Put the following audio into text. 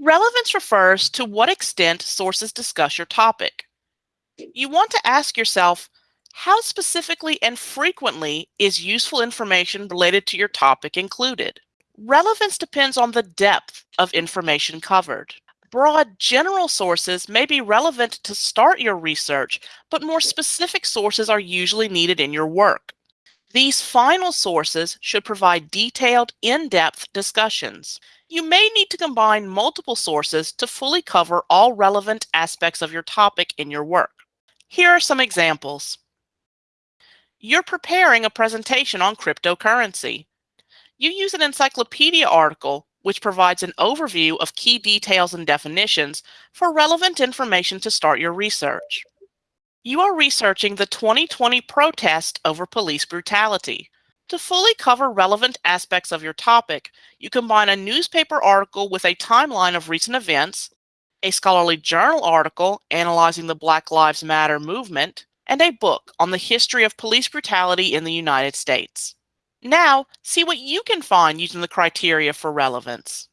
Relevance refers to what extent sources discuss your topic. You want to ask yourself, how specifically and frequently is useful information related to your topic included? Relevance depends on the depth of information covered. Broad general sources may be relevant to start your research, but more specific sources are usually needed in your work. These final sources should provide detailed, in-depth discussions. You may need to combine multiple sources to fully cover all relevant aspects of your topic in your work. Here are some examples. You're preparing a presentation on cryptocurrency. You use an encyclopedia article which provides an overview of key details and definitions for relevant information to start your research. You are researching the 2020 protest over police brutality. To fully cover relevant aspects of your topic, you combine a newspaper article with a timeline of recent events, a scholarly journal article analyzing the Black Lives Matter movement, and a book on the history of police brutality in the United States. Now, see what you can find using the criteria for relevance.